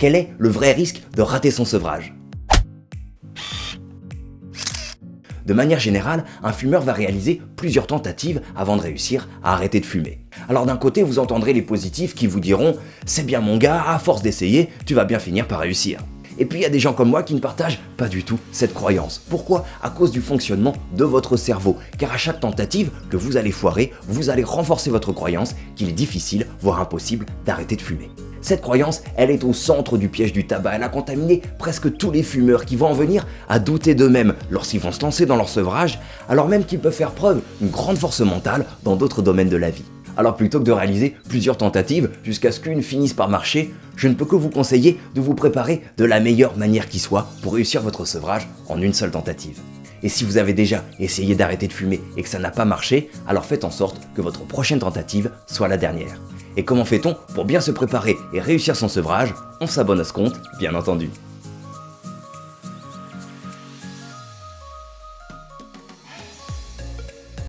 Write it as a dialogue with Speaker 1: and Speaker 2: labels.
Speaker 1: Quel est le vrai risque de rater son sevrage De manière générale, un fumeur va réaliser plusieurs tentatives avant de réussir à arrêter de fumer. Alors d'un côté, vous entendrez les positifs qui vous diront « c'est bien mon gars, à force d'essayer, tu vas bien finir par réussir ». Et puis il y a des gens comme moi qui ne partagent pas du tout cette croyance. Pourquoi? À cause du fonctionnement de votre cerveau. Car à chaque tentative que vous allez foirer, vous allez renforcer votre croyance qu'il est difficile, voire impossible, d'arrêter de fumer. Cette croyance, elle est au centre du piège du tabac. Elle a contaminé presque tous les fumeurs qui vont en venir à douter d'eux-mêmes lorsqu'ils vont se lancer dans leur sevrage, alors même qu'ils peuvent faire preuve d'une grande force mentale dans d'autres domaines de la vie. Alors plutôt que de réaliser plusieurs tentatives jusqu'à ce qu'une finisse par marcher, je ne peux que vous conseiller de vous préparer de la meilleure manière qui soit pour réussir votre sevrage en une seule tentative. Et si vous avez déjà essayé d'arrêter de fumer et que ça n'a pas marché, alors faites en sorte que votre prochaine tentative soit la dernière. Et comment fait-on pour bien se préparer et réussir son sevrage? On s'abonne à ce compte, bien entendu.